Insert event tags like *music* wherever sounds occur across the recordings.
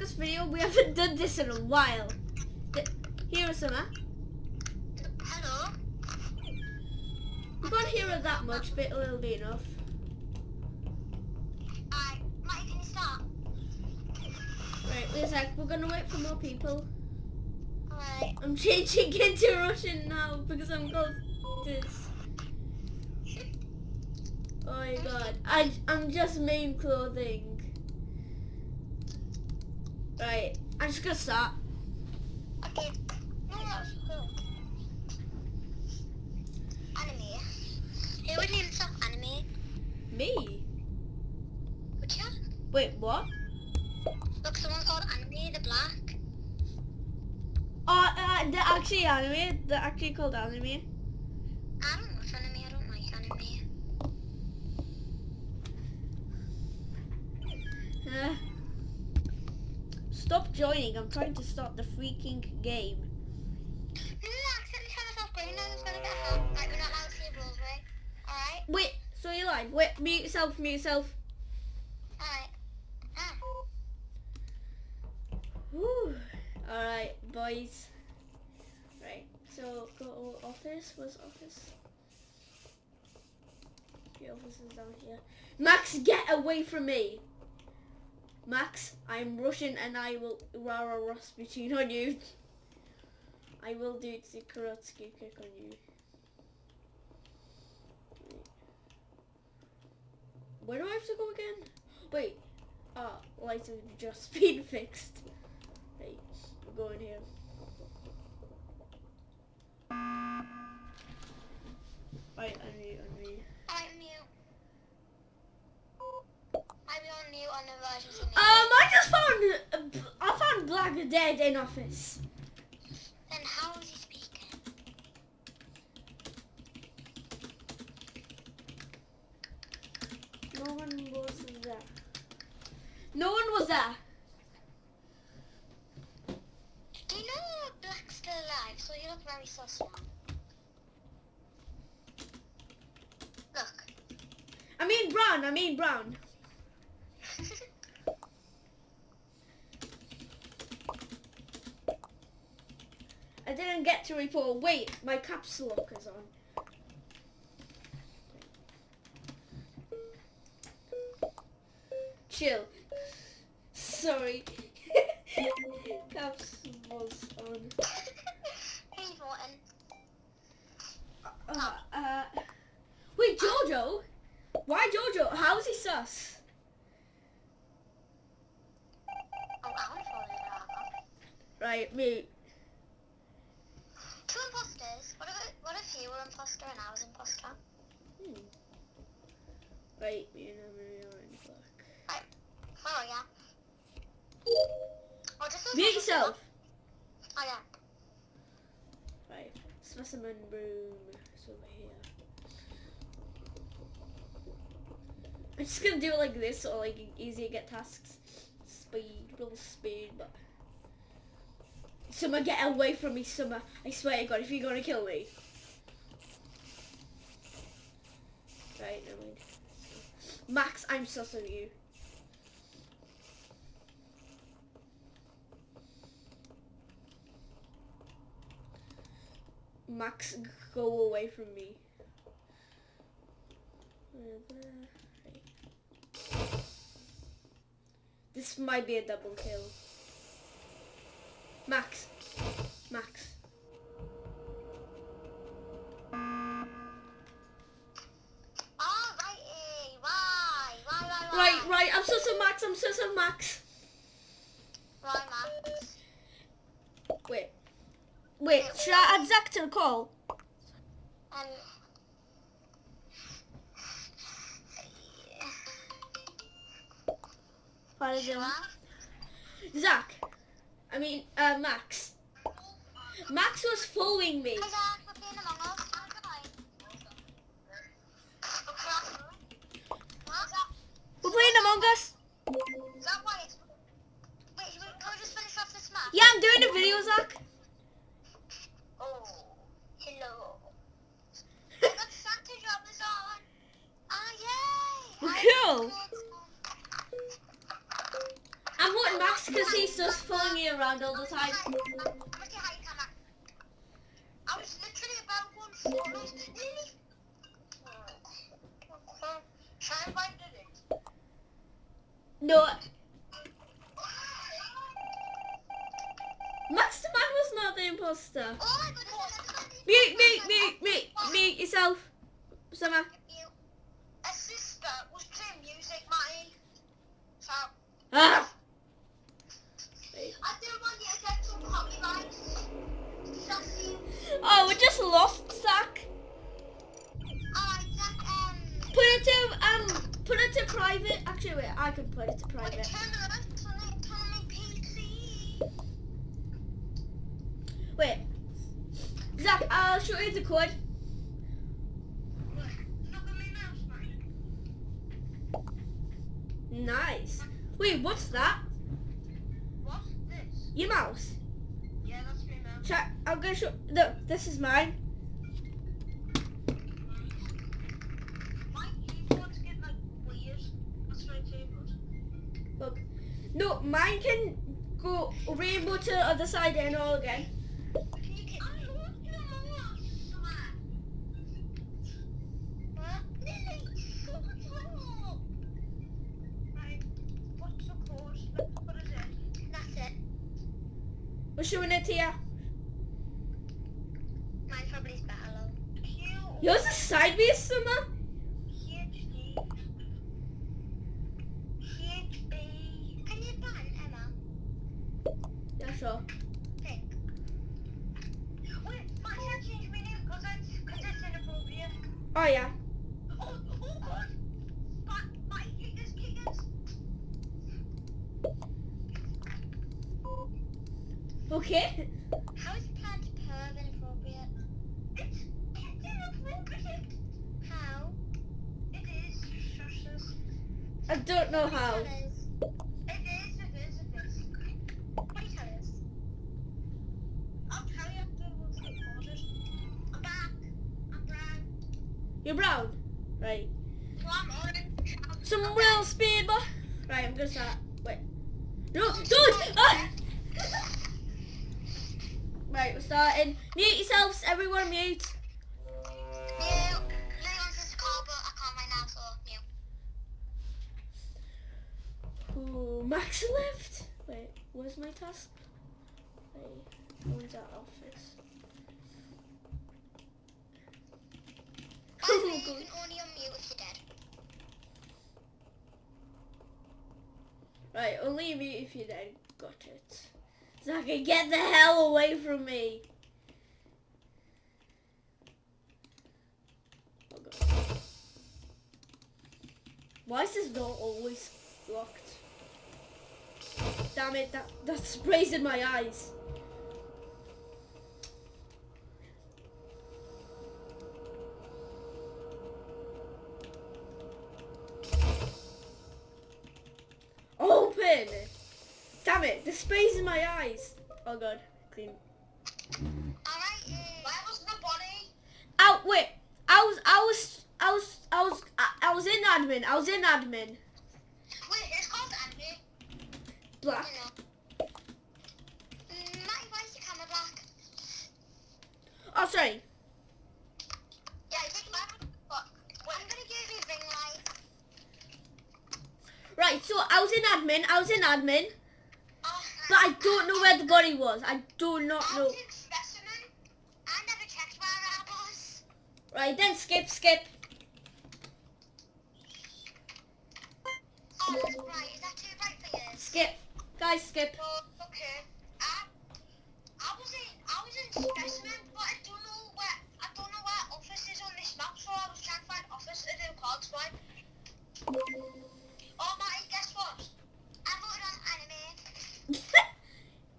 Us video. We haven't done this in a while. Th- Here is some. Hello? You can't hear it that much, but it'll be enough. Alright, Mike, can you start? Right, wait a sec. We're gonna wait for more people. Alright. I'm changing *laughs* into Russian now because I'm called this. *laughs* Oh my god. I, I'm just main clothing. Right, I'm just gonna start. Okay. No, that's cool. Anime. Who would name himself anime? Me? Would you? Wait, what? Look, someone called anime, the black. Oh, uh, they're actually anime. They're actually called anime. I don't watch anime, I don't like anime. Uh, stop joining. I'm trying to start the freaking game. Wait, so you lied. Wait, mute yourself, mute yourself. Alright. Ah. Alright, boys. Right, so go office. Where's office? The office is down here. Max, get away from me! Max, I'm Russian and I will Rara Rasputin on you. I will do the Kazotsky kick on you. Where do I have to go again? Wait. Ah, lights have just *laughs* been fixed. Right, we're going here. Right, unmute, unmute. I'm mute. I'm on mute on the versions of Um, I just found I found Black dead in office. Then how is he speaking? No one was there. No one was there. Do you know Black's still alive? So you look very sus. Look. I mean brown. I mean brown. I didn't get to report. Wait, my caps lock is on. Chill. Sorry. *laughs* caps was on. Uh, uh, wait, Jojo? Why Jojo? How is he sus? Oh, I want to follow the dog. Right, me. Two imposters. What if, what if you were imposter and I was imposter? Hmm. Right, me and Emily are in black. Oh, yeah. Oh, just those Mute yourself. Oh, yeah. Right, specimen room is over here. I'm just gonna do it like this, so like easier to get tasks. Speed, real speed, but. Summer, get away from me, Summer. I swear to God, if you're gonna kill me. Right, never Max, I'm sus of you. Max, go away from me. This might be a double kill. Max. Oh, right. eh, Why? Why, why, why? Right, right, I'm sus of Max, I'm of Max. Right, Max. Wait. Wait, should I add Zach to the call? Um. What is it? What? Zach. I mean, uh, Max. Max was following me. Hi, Zach. We're playing Among Us. How's it going? What? We're playing Among Us. Is that why it's... Wait, should we, can we just finish off this map? Yeah, I'm doing a video, Zach. Oh, hello. I got Santa jobbers on. Ah, yay! Well, I- cool. I'm voting Max because he's just following me around all the time. I'm gonna say hi, come on. I was literally about one foot. I was nearly. Try and find it. No. Max the was not the imposter. Oh Mute, mute, mute, mute, mute yourself. Summer. Actually, wait, I can put it to Wait, private. turn the lights on it, turn PC. Wait, Zach, I'll show you the code. Look, look at my mouse, mate. Nice. Wait, what's that? What's this? Your mouse. Yeah, that's my mouse. Check. I'm gonna show. Look, this is mine. My keyboards get like weird. That's my keyboard. Look. No, mine can go rainbow to the other side and all again. Can you get? I want your mouse. What? Lily, what's wrong? Right. What's the code? What is it? That's it. We're showing it here. Mine probably is better, though. Q. Yours is sideways, Summer. PhD. PhB. Can you ban Emma? Pick. Wait, my should change my name because cause inappropriate. Oh yeah. Oh, oh God. My, my kickers, kickers. Okay. How is plant perv inappropriate? It's, it's inappropriate. How? It is. Shushes. I don't know how. It is. It is, it is, it is. What do you tell us? I'll tell you after we've recorded. I'm back. I'm brown. You're brown. Right. So I'm orange. Some real speed, boy. Right, I'm gonna start. Wait. No, don't! Ah! *laughs* Right, we're starting. Mute yourselves, everyone mute. New. Lily wants call, but I can't right now, so new. Ooh, Max left. Wait, where's my task? Wait, where's that office? By the Oh, way, you God. can only unmute if you're dead. Right, only mute if you then got it. Zaka, get the hell away from me. Oh god. Why is this door always locked? Damn it, that, that sprays in my eyes. It, in my eyes. Oh god, clean. Alright, where was the body? Out, wait. I was, I was, I was, I was, I, was in admin. I was in admin. Wait, it's called Andy. Black. Matty, why is your camera black? Oh, sorry. Yeah, take black. I'm gonna give you ring light. Right, so I was in admin. I was in admin, but I don't know where the body was. I do not know. was in specimen. I never checked where I was. Right, then skip, skip. Oh, right, is that too bright for you? Skip. Guys, skip. Oh, okay. I, I was in, I was in specimen, but I don't know where, I don't know where office is on this map, so I was trying to find office to do cards right. Oh, Matty, guess what? I voted on anime.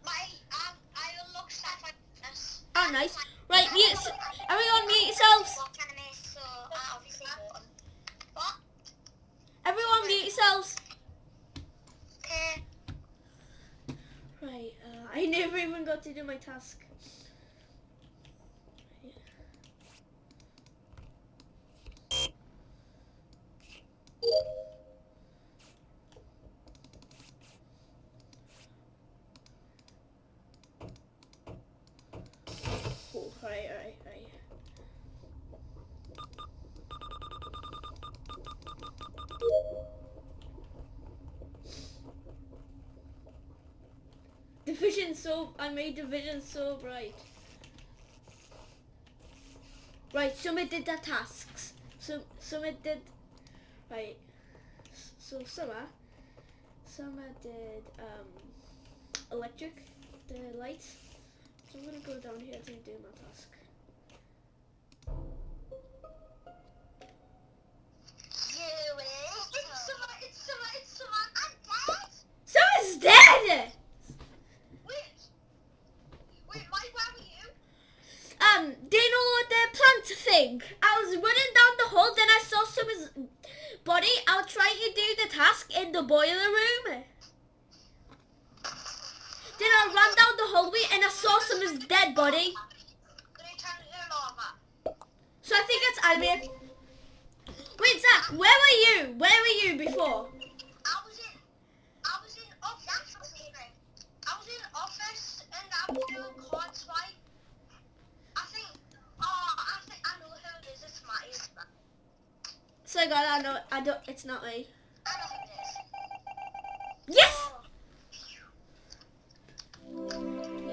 Matty, I, I unlocked sci-fi oh, nice. Right, mute. Everyone mute yourselves. Watch anime, so I obviously voted. What? Everyone mute yourselves. Right, uh, I never even got to do my task. Vision so I made the vision so bright. Right, Summer did the tasks. So Summer did right. So Summer Summer did um electric, the lights. So I'm gonna go down here to do my task. Thing? I was running down the hall, then I saw Summer's body. I was trying to do the task in the boiler room. Then I ran down the hallway and I saw Summer's dead body. So I think it's Albion. Wait, Zach, where were you? Where were you before? I was in, I was in office. I was in office and I was doing card So God, I know, I don't, it's not me. I know who it is. Yes!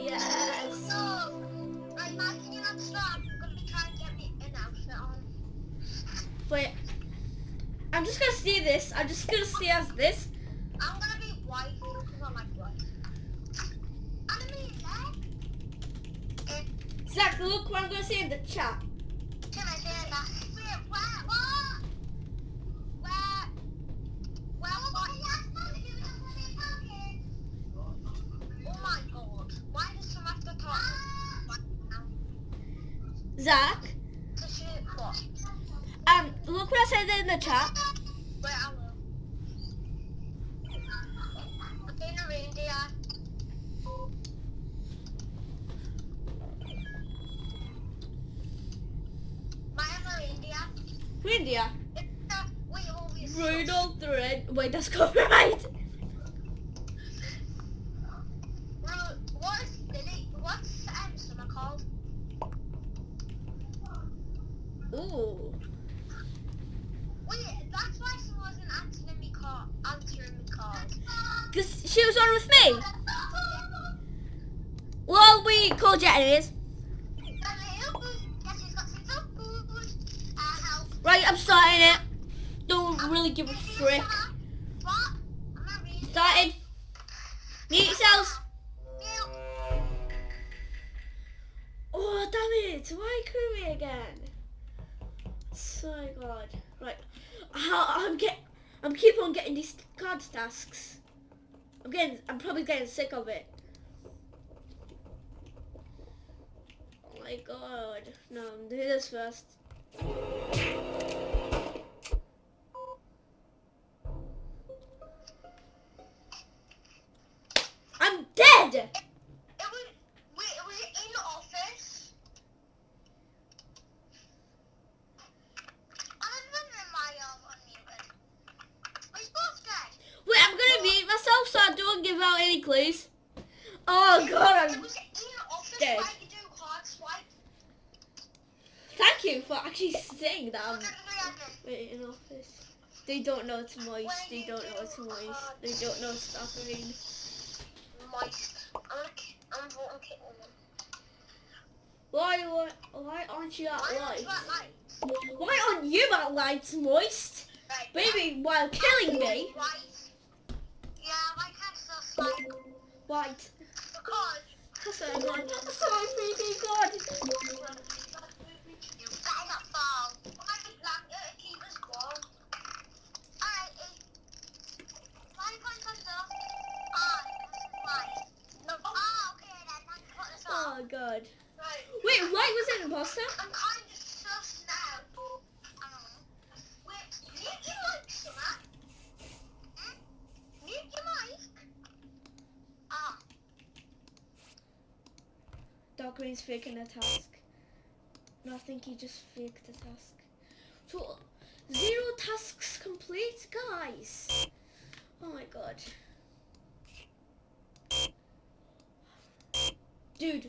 Yes! So, right, Mike, can you not stop? I'm gonna try and get me an outfit on. Wait, I'm just gonna see this. I'm just gonna see as this. I'm gonna be white because I like white. Enemy. Zach, look what I'm gonna see in the chat. Can I say that? Wait, where? What? Where? Where was Oh my god. Why does someone have to talk? Zach, um, look what I said in the chat. Wait, I will. Being a reindeer. Reindeer. Rudolph the Red. Wait, that's *laughs* copyright. So god. Right. How I'm get I'm keep on getting these card tasks. I'm getting I'm probably getting sick of it. Oh my god. No, I'm doing this first. I'm dead! It was wait, it was in the office. I'm wondering why you're unmuted. We're both dead. Wait, I'm gonna mute myself so I don't give out any clues. Oh god, It I'm was in the office dead. where you do hard swipe. Thank you for actually saying that. I'm Look at the other. wait, in office. They don't know it's moist. They don't know it's moist. They don't know it's suffering. Moist. I'm I'm voting kitten. Why, why, why aren't you at Why light? Why aren't you at lights moist? Right. Baby, while killing me. White. Yeah, my cat's so. White. Because That's so good. That's so freaking good. God. Right. Wait, White was an imposter? I'm kind of sus now. I don't know. Wait, mute your mic, Summer. Hmm? Mute your mic. Ah, Dark Green's faking a task. No, I think he just faked a task. So, zero tasks complete, guys. Oh my god. Dude.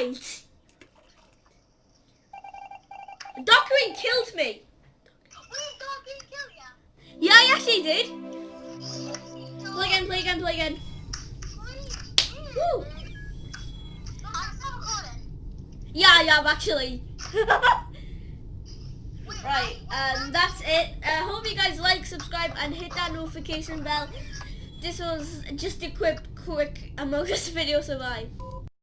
Right. Dockery killed me. Didn't kill ya. Yeah, yes, he did. Play again, play again, play again. Woo. I'm still recording. Yeah, yeah, actually. *laughs* Right, um, that's it. I hope you guys like, subscribe, and hit that notification bell. This was just a quick, quick Among Us *laughs* video, so bye.